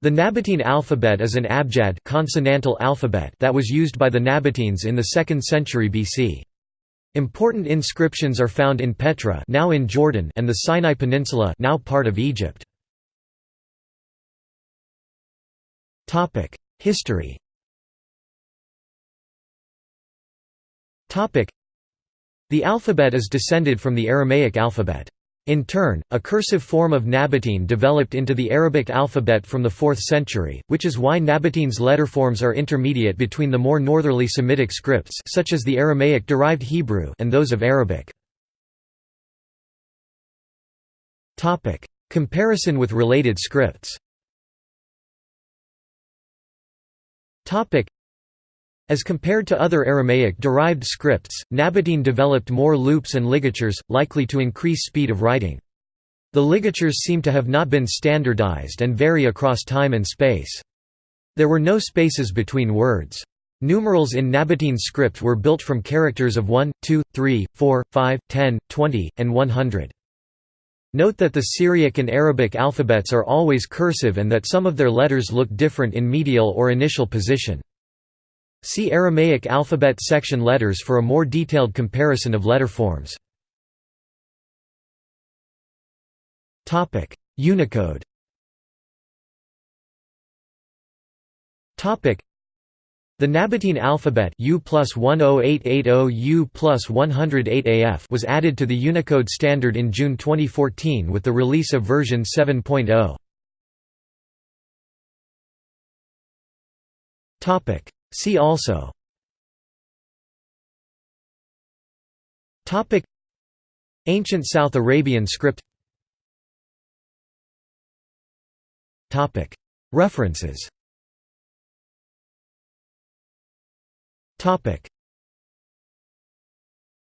The Nabatean alphabet is an abjad consonantal alphabet that was used by the Nabateans in the 2nd century BC. Important inscriptions are found in Petra now in Jordan and the Sinai Peninsula now part of Egypt. History The alphabet is descended from the Aramaic alphabet. In turn, a cursive form of Nabatean developed into the Arabic alphabet from the 4th century, which is why Nabatean's letterforms are intermediate between the more northerly Semitic scripts such as the Aramaic-derived Hebrew and those of Arabic. Comparison with related scripts as compared to other Aramaic-derived scripts, Nabatean developed more loops and ligatures, likely to increase speed of writing. The ligatures seem to have not been standardized and vary across time and space. There were no spaces between words. Numerals in Nabatean script were built from characters of 1, 2, 3, 4, 5, 10, 20, and 100. Note that the Syriac and Arabic alphabets are always cursive and that some of their letters look different in medial or initial position. See Aramaic alphabet section letters for a more detailed comparison of letter forms. Unicode the Nabatean alphabet U plus 10880 U plus 108 AF was added to the Unicode standard in June 2014 with the release of version 7.0. See also. Topic. Ancient South Arabian script. Topic. References. Topic